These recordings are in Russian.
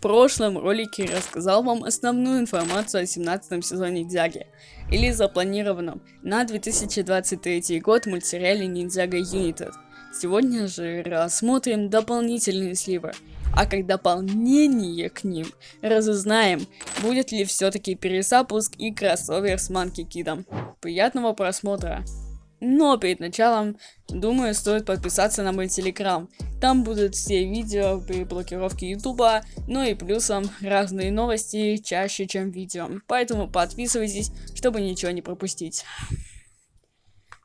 прошлом ролике рассказал вам основную информацию о 17 сезоне Ниндзяги, или запланированном на 2023 год мультсериале Ниндзяга United. Сегодня же рассмотрим дополнительные сливы, а как дополнение к ним разузнаем, будет ли все-таки перезапуск и кроссовер с Манки Кидом. Приятного просмотра! Но перед началом, думаю, стоит подписаться на мой телеграм. Там будут все видео при блокировке ютуба, ну и плюсом разные новости чаще, чем видео. Поэтому подписывайтесь, чтобы ничего не пропустить.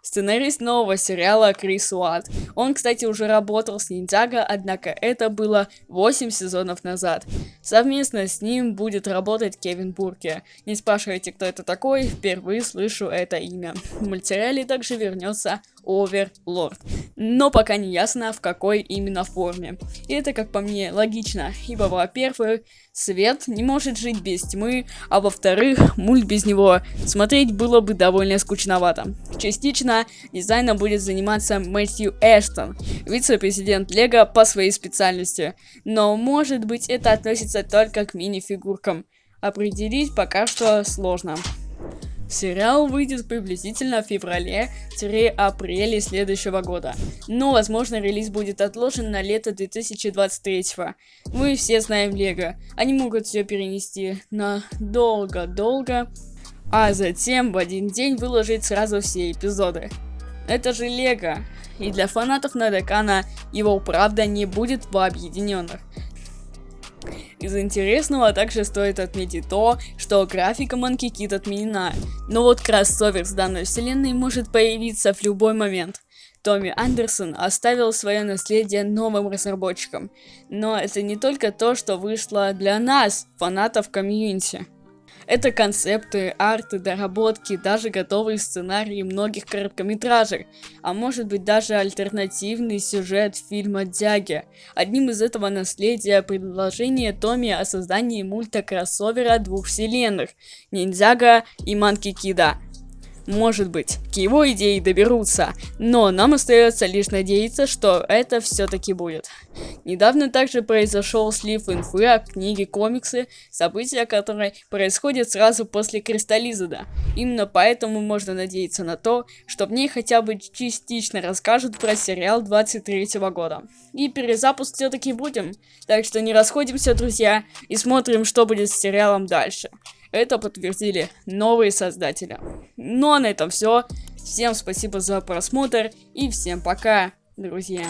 Сценарист нового сериала Крис Уатт. Он, кстати, уже работал с Ниндзяго, однако это было 8 сезонов назад. Совместно с ним будет работать Кевин Бурке. Не спрашивайте, кто это такой, впервые слышу это имя. В мультсериале также вернется Оверлорд. Но пока не ясно, в какой именно форме. И это, как по мне, логично, ибо, во-первых, свет не может жить без тьмы, а во-вторых, мульт без него смотреть было бы довольно скучновато. Частично дизайном будет заниматься Мэтью Эштон, вице-президент Лего по своей специальности. Но, может быть, это относится только к мини-фигуркам. Определить пока что сложно. Сериал выйдет приблизительно в феврале-апреле следующего года, но возможно релиз будет отложен на лето 2023. Мы все знаем Лего, они могут все перенести на долго-долго, а затем в один день выложить сразу все эпизоды. Это же Лего, и для фанатов Надекана его правда не будет в объединенных. Из интересного также стоит отметить то, что графика Monkey Kid отменена, но вот кроссовер с данной вселенной может появиться в любой момент. Томми Андерсон оставил свое наследие новым разработчикам, но это не только то, что вышло для нас, фанатов комьюнити. Это концепты, арты, доработки, даже готовые сценарии многих короткометражек, а может быть даже альтернативный сюжет фильма Дяги. Одним из этого наследия предложение Томми о создании мульта-кроссовера двух вселенных, Ниндзяга и Манки Кида. Может быть, к его идее доберутся, но нам остается лишь надеяться, что это все-таки будет. Недавно также произошел слив инфы о книге комиксы, события которой происходят сразу после Кристаллизада. Именно поэтому можно надеяться на то, что в ней хотя бы частично расскажут про сериал 23 года. И перезапуск все-таки будем, так что не расходимся, друзья, и смотрим, что будет с сериалом дальше. Это подтвердили новые создатели. Ну а на этом все. Всем спасибо за просмотр и всем пока, друзья.